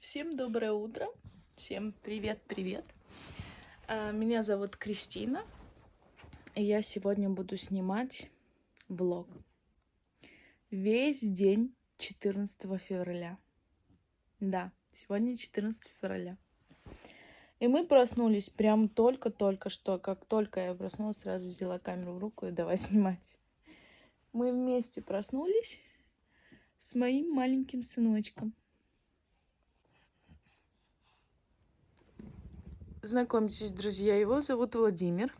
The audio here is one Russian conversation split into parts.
Всем доброе утро. Всем привет-привет. А, Меня зовут Кристина. И я сегодня буду снимать влог. Весь день 14 февраля. Да, сегодня 14 февраля. И мы проснулись прям только-только что. Как только я проснулась, сразу взяла камеру в руку и давай снимать. Мы вместе проснулись с моим маленьким сыночком. Знакомьтесь, друзья, его зовут Владимир.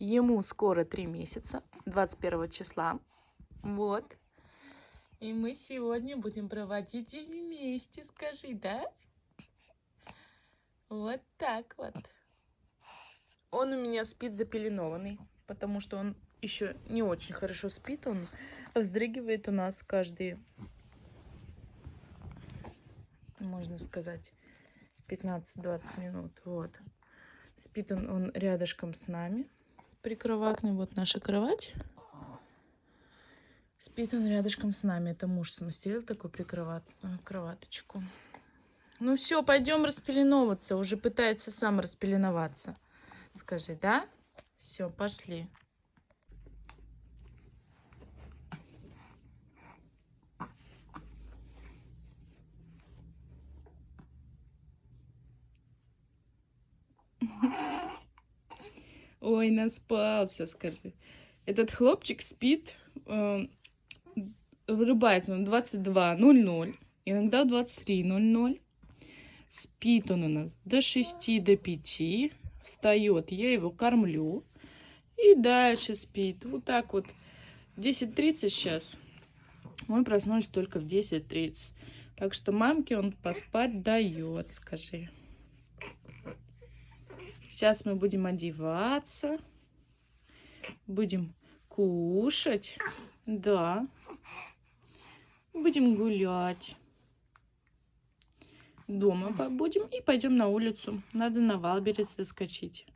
Ему скоро три месяца, 21 числа. Вот. И мы сегодня будем проводить день вместе, скажи, да? Вот так вот. Он у меня спит запеленованный, потому что он еще не очень хорошо спит. Он вздрыгивает у нас каждые, можно сказать, 15-20 минут. Вот. Спит он, он рядышком с нами. Прикроватный. Вот наша кровать. Спит он рядышком с нами. Это муж смастерил такую прикроватную кроваточку. Ну все, пойдем распеленовываться. Уже пытается сам распеленоваться. Скажи, да? Все, пошли. Ой, наспался, скажи. Этот хлопчик спит, э, вырубается он 22.00, иногда 23.00. Спит он у нас до 6, до 5. Встает, я его кормлю. И дальше спит. Вот так вот. 10.30 сейчас. Мы проснулись только в 10.30. Так что мамке он поспать дает, скажи. Сейчас мы будем одеваться. Будем кушать. Да. Будем гулять. Дома будем и пойдем на улицу. Надо на Wildberries заскочить.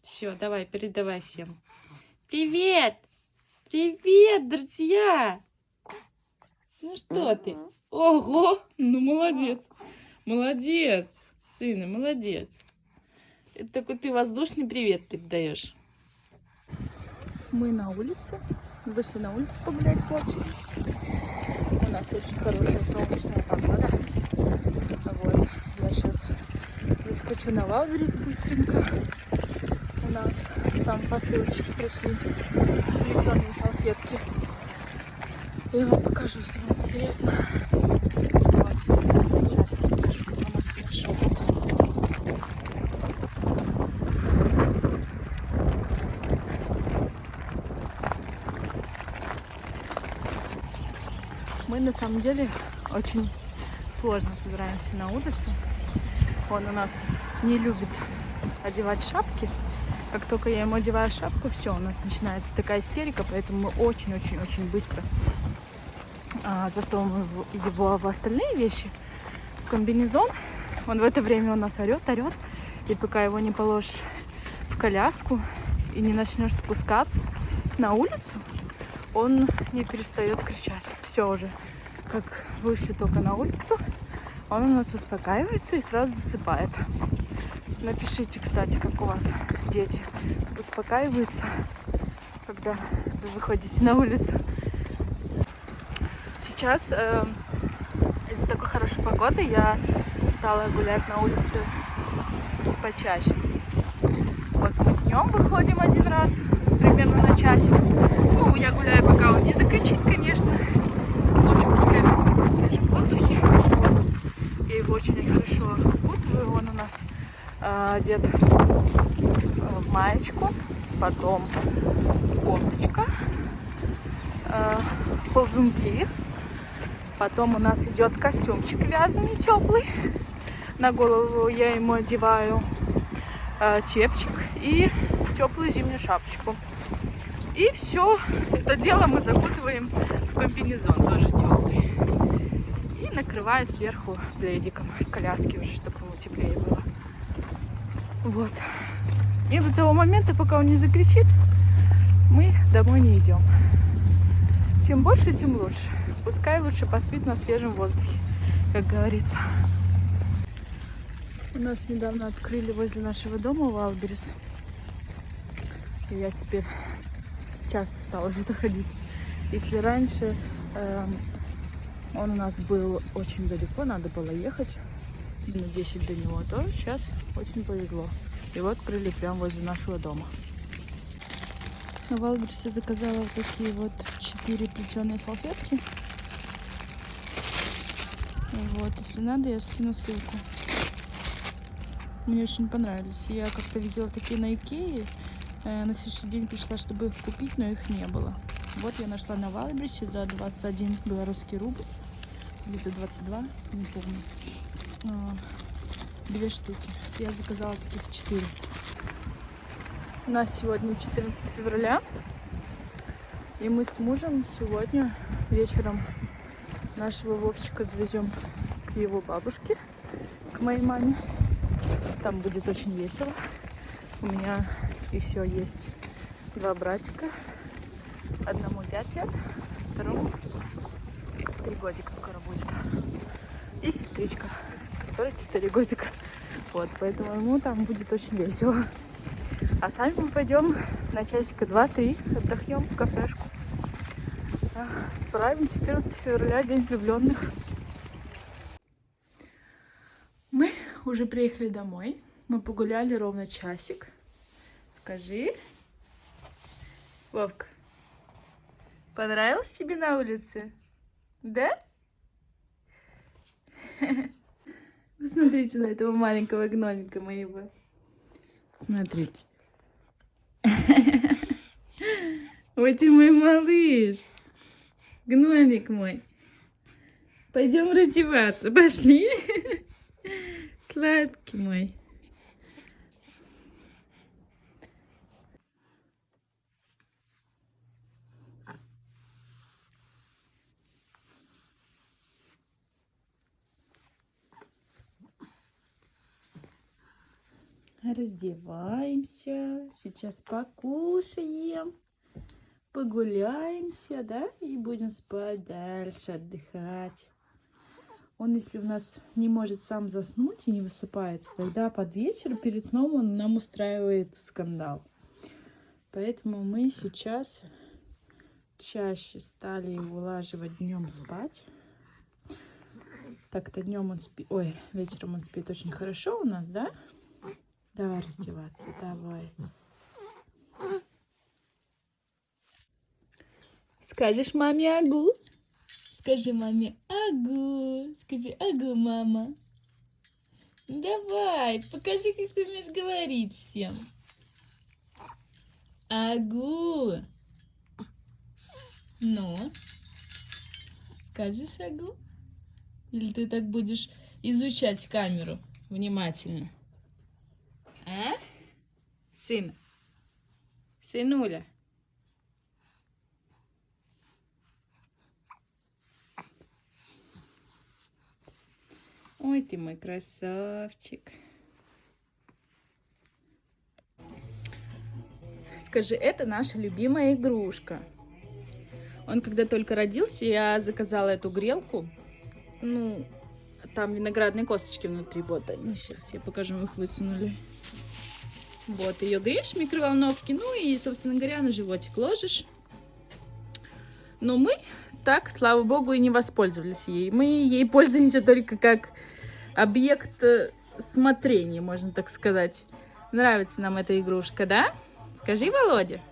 Все, давай, передавай всем. Привет! Привет, друзья! Ну что ты? Ого! Ну, молодец! Молодец! Сына, молодец. Это такой ты воздушный привет передаешь. Мы на улице. Вышли на улицу погулять с Вовчиком. У нас очень хорошая солнечная погода. Вот. Я сейчас заскочу на Валберис быстренько. У нас там посылочки пришли. Плетеные салфетки. Я вам покажу, если вам интересно. Вот. Сейчас я покажу, как у нас хорошо тут. На самом деле очень сложно собираемся на улице. Он у нас не любит одевать шапки. Как только я ему одеваю шапку, все, у нас начинается такая истерика, поэтому мы очень-очень-очень быстро а, засовываем его в остальные вещи. В комбинезон. Он в это время у нас орет, орет. И пока его не положишь в коляску и не начнешь спускаться на улицу, он не перестает кричать. Все уже, как вышли только на улицу, он у нас успокаивается и сразу засыпает. Напишите, кстати, как у вас дети успокаиваются, когда вы выходите на улицу. Сейчас э, из-за такой хорошей погоды я стала гулять на улице почаще. Вот мы днем выходим один раз, примерно на часик. Ну, я гуляю, пока он не закричит, конечно. Лучше пускай спит на свежем воздухе. Вот. Его очень хорошо укутываю. Он у нас э, одет в маечку, потом кофточка, э, ползунки. Потом у нас идет костюмчик вязаный, теплый. На голову я ему одеваю э, чепчик и теплую зимнюю шапочку. И все это дело мы закутываем в комбинезон, тоже теплый. И накрываю сверху пледиком в коляске уже, чтобы ему теплее было. Вот. И до того момента, пока он не закричит, мы домой не идем. Чем больше, тем лучше. Пускай лучше поспит на свежем воздухе, как говорится. У нас недавно открыли возле нашего дома Wildberries. И я теперь часто стала сюда ходить. Если раньше э, он у нас был очень далеко, надо было ехать минут 10 до него, то сейчас очень повезло. Его открыли прямо возле нашего дома. На Валберсе заказала вот такие вот четыре плетеные салфетки. Вот, если надо, я скину ссылку. Мне очень понравились. Я как-то видела такие на Икее. Э, на следующий день пришла, чтобы их купить, но их не было. Вот я нашла на Валберсе за 21 белорусский рубль. Или за 22, не помню. А, две штуки. Я заказала таких четыре. У нас сегодня 14 февраля. И мы с мужем сегодня вечером нашего Вовчика завезем к его бабушке, к моей маме. Там будет очень весело. У меня еще есть два братика. Одному 5 лет, второму 3 годика скоро будет. И сестричка, которая 4 годика. Вот, поэтому ему там будет очень весело. А сами мы пойдем на часика 2-3, отдохнем в кафешку. Справим 14 февраля, День влюбленных. Мы уже приехали домой. Мы погуляли ровно часик. Скажи. Вовка, понравилось тебе на улице? Да? Посмотрите на этого маленького гномика моего. Смотрите. Ой, ты мой малыш. Гномик мой. Пойдем раздеваться. Пошли. Сладкий мой. Раздеваемся. Сейчас покушаем. Погуляемся, да? И будем спать дальше, отдыхать. Он, если у нас не может сам заснуть и не высыпается, тогда под вечер перед сном он нам устраивает скандал. Поэтому мы сейчас чаще стали его улаживать днем спать. Так-то днем он спит, ой, вечером он спит очень хорошо у нас, да? Давай раздеваться, давай. Скажешь маме агу? Скажи маме агу. Скажи агу, мама. Давай, покажи, как ты умеешь говорить всем. Агу. Ну, скажешь агу? Или ты так будешь изучать камеру внимательно? Сын. Сынуля. Ой, ты мой красавчик. Скажи, это наша любимая игрушка. Он когда только родился, я заказала эту грелку. Ну, там виноградные косточки внутри. Вот они сейчас, я покажу, их высунули. Вот, ее греешь в микроволновке, ну и, собственно говоря, на животик ложишь. Но мы так, слава богу, и не воспользовались ей. Мы ей пользуемся только как объект э, смотрения, можно так сказать. Нравится нам эта игрушка, да? Скажи, Володя.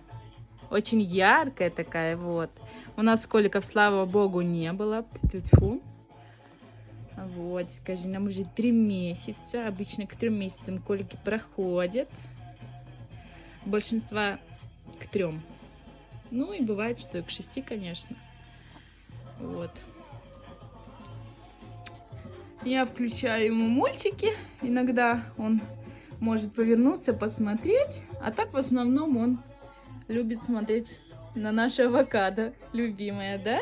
Очень яркая такая, вот. У нас коликов, слава богу, не было. Фу. Вот, скажи, нам уже три месяца. Обычно к трем месяцам колики проходят большинства к трем. Ну и бывает, что и к шести, конечно. Вот. Я включаю ему мультики. Иногда он может повернуться, посмотреть. А так в основном он любит смотреть на наше авокадо. Любимая, да?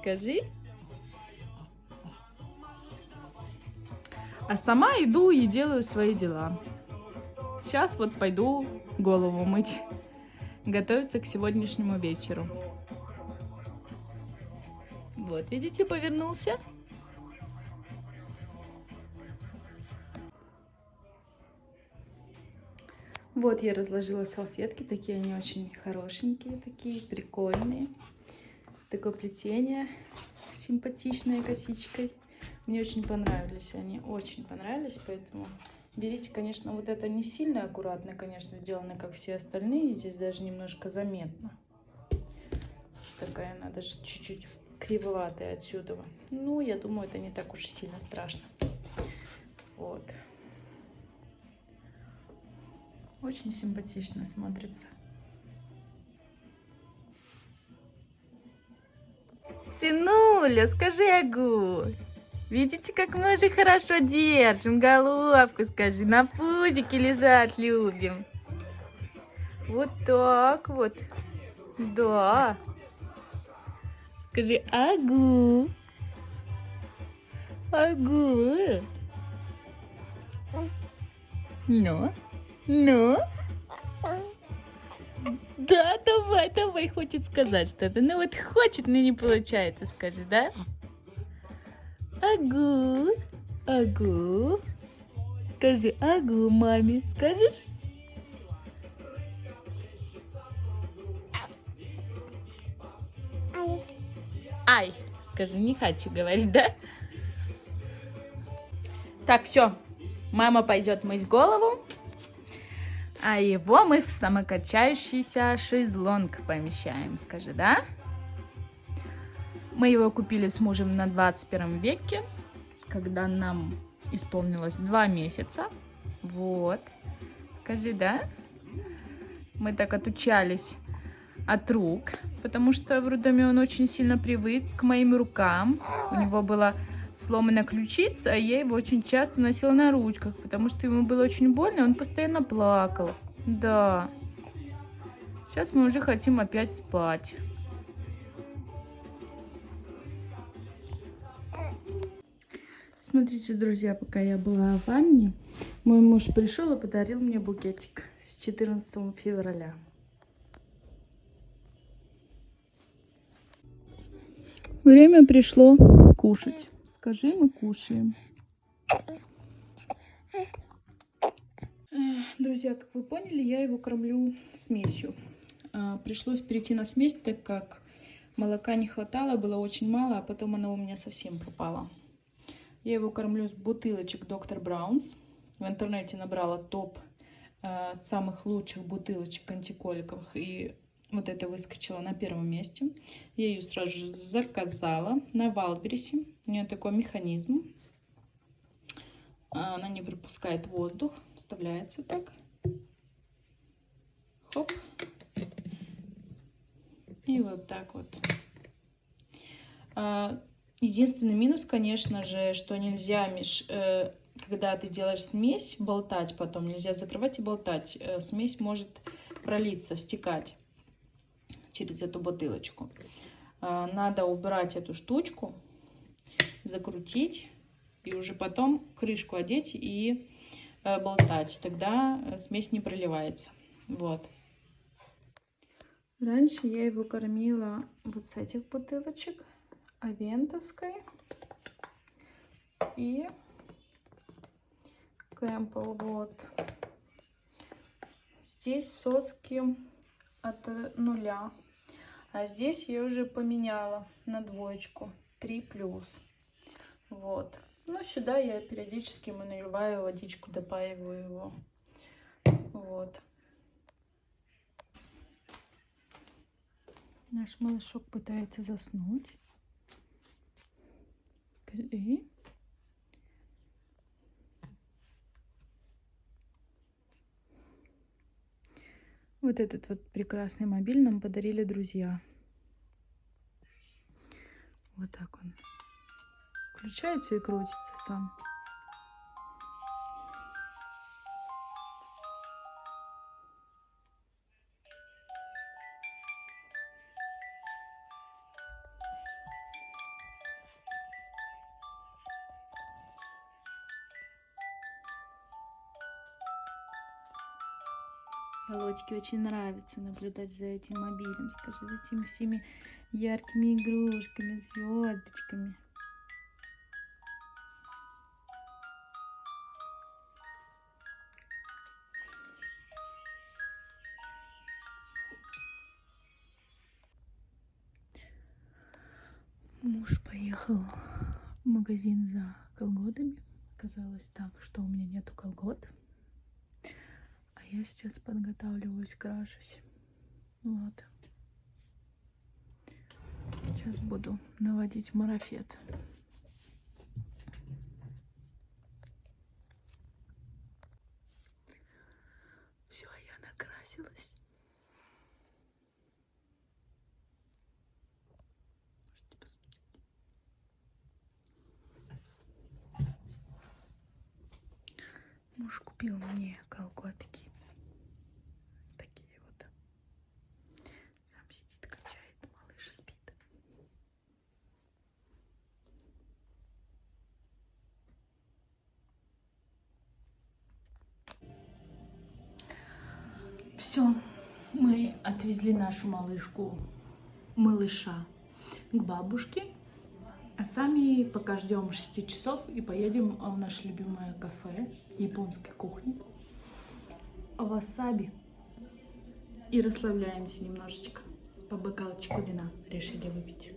Скажи. А сама иду и делаю свои дела. Сейчас вот пойду голову мыть, готовиться к сегодняшнему вечеру. Вот, видите, повернулся. Вот я разложила салфетки, такие они очень хорошенькие, такие прикольные. Такое плетение симпатичной косичкой. Мне очень понравились они, очень понравились, поэтому берите, конечно, вот это не сильно аккуратно, конечно, сделано, как все остальные. Здесь даже немножко заметно. Такая она даже чуть-чуть кривоватая отсюда. Ну, я думаю, это не так уж сильно страшно. Вот. Очень симпатично смотрится. Сынуля, скажи агу. Видите, как мы же хорошо держим головку, скажи, на пузике лежать любим. Вот так вот. Да. Скажи агу. Агу. Ну. Ну? Да, давай, давай, хочет сказать что-то. Ну вот хочет, но не получается, скажи, да? Агу, агу. Скажи агу маме, скажешь? Ай, скажи, не хочу говорить, да? Так, все, мама пойдет мыть голову а его мы в самокачающийся шезлонг помещаем, скажи, да? Мы его купили с мужем на 21 веке, когда нам исполнилось 2 месяца. Вот. Скажи, да? Мы так отучались от рук, потому что в роддоме он очень сильно привык к моим рукам. У него было сломана ключица, а я его очень часто носила на ручках, потому что ему было очень больно, и он постоянно плакал. Да. Сейчас мы уже хотим опять спать. Смотрите, друзья, пока я была в ванне, мой муж пришел и подарил мне букетик с 14 февраля. Время пришло кушать. Скажи, мы кушаем. Друзья, как вы поняли, я его кормлю смесью. А, пришлось перейти на смесь, так как молока не хватало, было очень мало, а потом оно у меня совсем пропало. Я его кормлю с бутылочек Dr. Brown's. В интернете набрала топ а, самых лучших бутылочек антиколиковых и вот это выскочила на первом месте. Я ее сразу же заказала на Вайлдберрисе. У нее такой механизм. Она не пропускает воздух. Вставляется так. Хоп. И вот так вот. Единственный минус, конечно же, что нельзя, меж, э, когда ты делаешь смесь, болтать потом. Нельзя закрывать и болтать. Э, смесь может пролиться, стекать через эту бутылочку. А, надо убрать эту штучку, закрутить и уже потом крышку одеть и э, болтать. Тогда э, смесь не проливается. Вот. Раньше я его кормила вот с этих бутылочек, авентовской и Кэмпл. Вот. Здесь соски от нуля. А здесь я уже поменяла на двоечку. 3 плюс. Вот. Ну, сюда я периодически ему наливаю водичку, допаиваю его. Вот. Наш малышок пытается заснуть. И Вот этот вот прекрасный мобиль нам подарили друзья. Вот так он. Включается и крутится сам. Володьке очень нравится наблюдать за этим мобилем, скажи, за этими всеми яркими игрушками, звездочками. Муж поехал в магазин за колготами. Казалось так, что у меня нету колгот. Я сейчас подготавливаюсь, крашусь. Вот. Сейчас буду наводить марафет. Все, я накрасилась. Муж купил мне колготки. Такие вот. Там сидит, качает, малыш спит. Все, мы отвезли нашу малышку, малыша к бабушке. А сами пока ждем 6 часов и поедем в наше любимое кафе японской кухни. Васаби. И расслабляемся немножечко. По бокалчику вина решили выпить.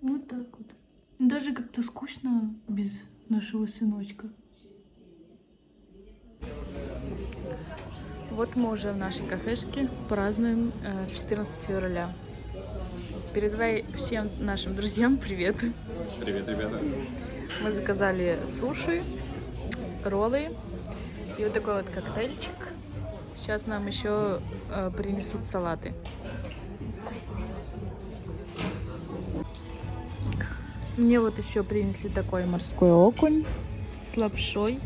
Вот так вот. Даже как-то скучно без нашего сыночка. Вот мы уже в нашей кафешке празднуем э, 14 февраля. Передавай всем нашим друзьям привет. Привет, ребята. Мы заказали суши, роллы и вот такой вот коктейльчик. Сейчас нам еще э, принесут салаты. Мне вот еще принесли такой морской окунь с лапшой.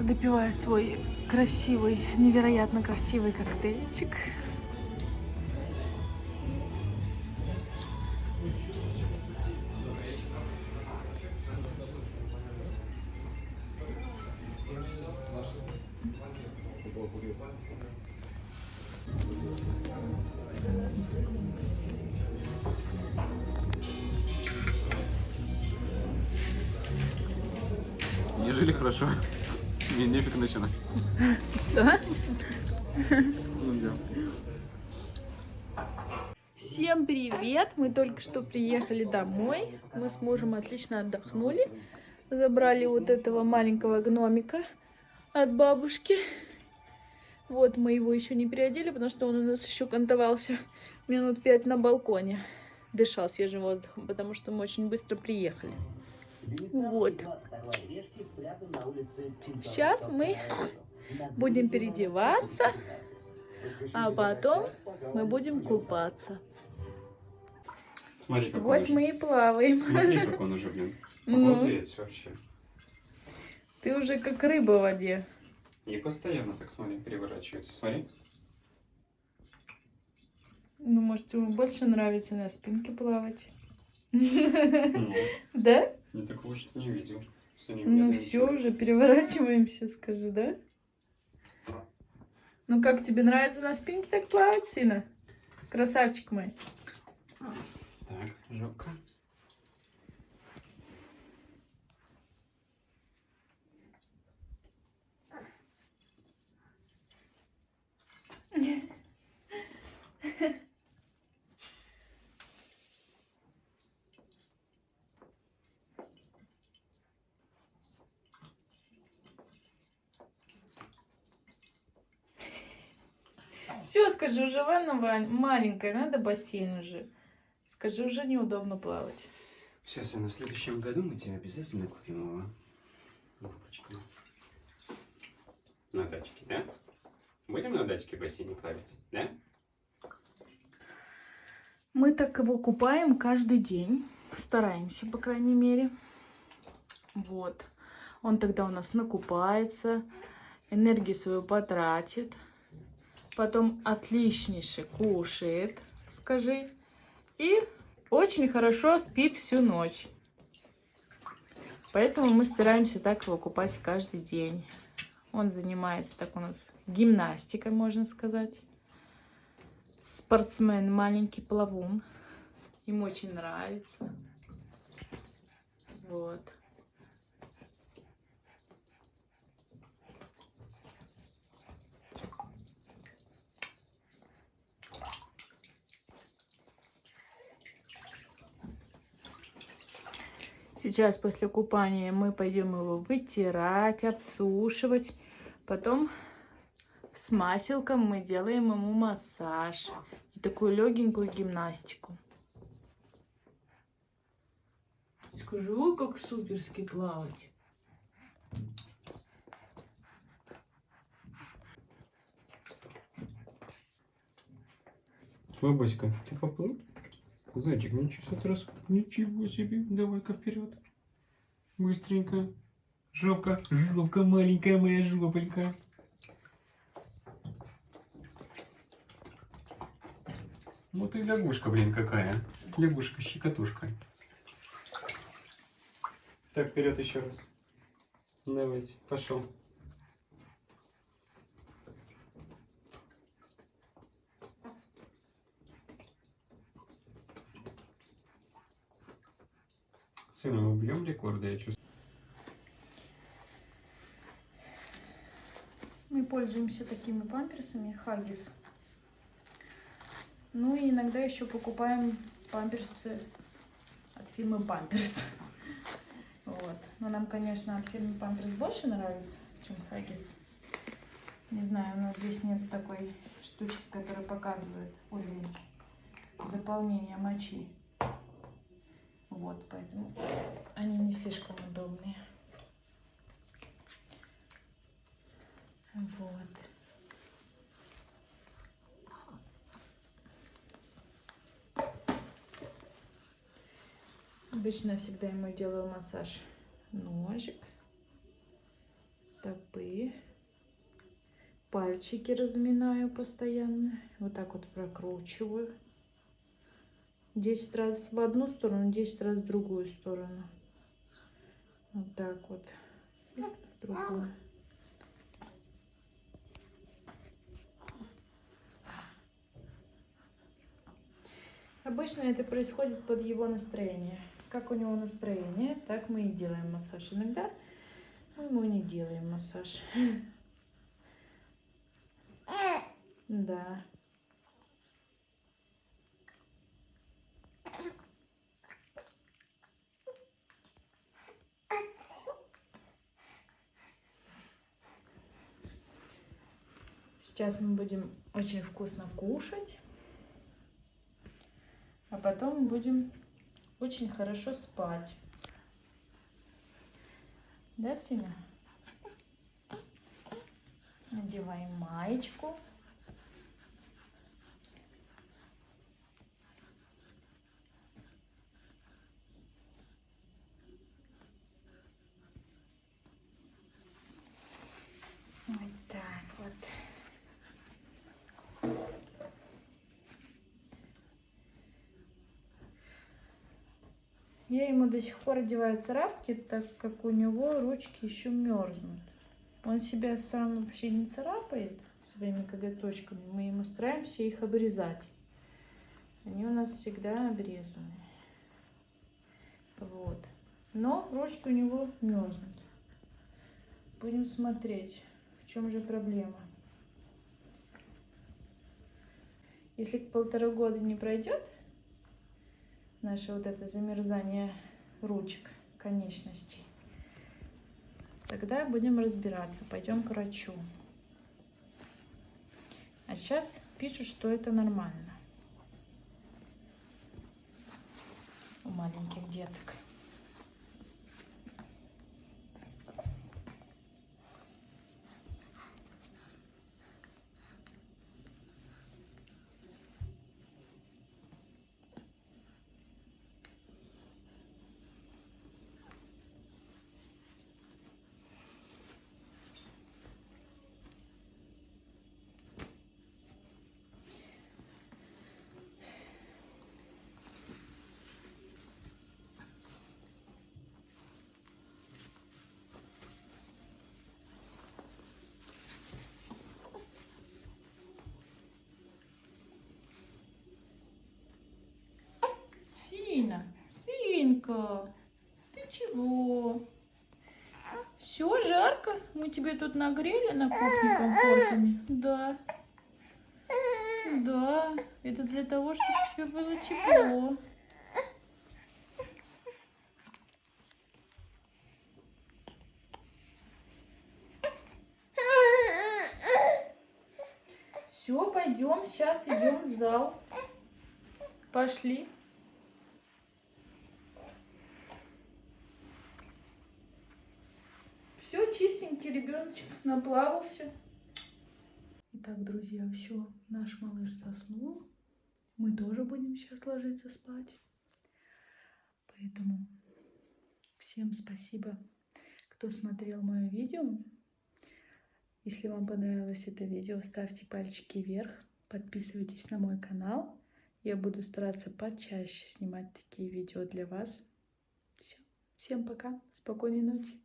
Допиваю свой красивый, невероятно красивый коктейльчик. Только что приехали домой. Мы с мужем отлично отдохнули. Забрали вот этого маленького гномика от бабушки. Вот мы его еще не переодели, потому что он у нас еще кантовался минут пять на балконе. Дышал свежим воздухом, потому что мы очень быстро приехали. Вот. Сейчас мы будем переодеваться, а потом мы будем купаться. Смотри, как он Вот уже. мы и плаваем. Смотри, как он уже, блин. Обалдеть вообще. Ты уже как рыба в воде. И постоянно так, смотри, переворачивается. Смотри. Ну, может, ему больше нравится на спинке плавать. Ну, Да? я такого что не видел. Ну все, уже переворачиваемся, скажи, да? Ну как тебе нравится на спинке так плавать, сына? Красавчик мой. Так, жопка. Все, скажи, уже ванна маленькая, надо бассейн уже. Скажи, уже неудобно плавать. Все, сын, в следующем году мы тебе обязательно купим его. Бабочка. На дачке, да? Будем на дачке в бассейне плавать, да? Мы так его купаем каждый день. Стараемся, по крайней мере. Вот. Он тогда у нас накупается, энергию свою потратит. Потом отличнейше кушает, скажи. И очень хорошо спит всю ночь. Поэтому мы стараемся так его купать каждый день. Он занимается так у нас гимнастика, можно сказать. Спортсмен, маленький плавун. Им очень нравится. Вот. Сейчас после купания мы пойдем его вытирать, обсушивать. Потом с маселком мы делаем ему массаж. И такую легенькую гимнастику. Скажу, как суперски плавать. Бабуська, ты поплыл? Зайчик, ничего, раз, ничего себе. Давай-ка вперед. Быстренько. Жопка, жопка маленькая моя жопонька. Ну ты лягушка, блин, какая. Лягушка-щекотушка. Так, вперед еще раз. Давайте, пошел. Сына, мы бьем рекорды, я чувствую. Мы пользуемся такими памперсами Хаггис. Ну и иногда еще покупаем памперсы от фирмы Памперс. Вот. Но нам, конечно, от фирмы Памперс больше нравится, чем Хаггис. Не знаю, у нас здесь нет такой штучки, которая показывает уровень заполнения мочи. Вот, поэтому они не слишком удобные. Вот. Обычно всегда ему делаю массаж ножек, стопы, пальчики разминаю постоянно, вот так вот прокручиваю. 10 раз в одну сторону, 10 раз в другую сторону. Вот так вот. Другую. Обычно это происходит под его настроение. Как у него настроение, так мы и делаем массаж. Иногда мы ему не делаем массаж. Да. Сейчас мы будем очень вкусно кушать. А потом будем очень хорошо спать. Да, сына? Надеваем маечку. Вот так вот. Я ему до сих пор одеваю царапки, так как у него ручки еще мерзнут. Он себя сам вообще не царапает своими коготочками. Мы ему стараемся их обрезать. Они у нас всегда обрезаны. Вот. Но ручки у него мерзнут. Будем смотреть, в чем же проблема. Если полтора года не пройдет, наше вот это замерзание ручек, конечностей. Тогда будем разбираться, пойдем к врачу. А сейчас пишут, что это нормально у маленьких деток. Жарко? Мы тебе тут нагрели на кухне комфортами? Да. Да, это для того, чтобы тебе было тепло. Все, пойдем, сейчас идем в зал. Пошли. Все, чистенький ребеночек наплавался. Итак, друзья, все, наш малыш заснул. Мы тоже будем сейчас ложиться спать. Поэтому всем спасибо, кто смотрел мое видео. Если вам понравилось это видео, ставьте пальчики вверх, подписывайтесь на мой канал. Я буду стараться почаще снимать такие видео для вас. Все. Всем пока, спокойной ночи.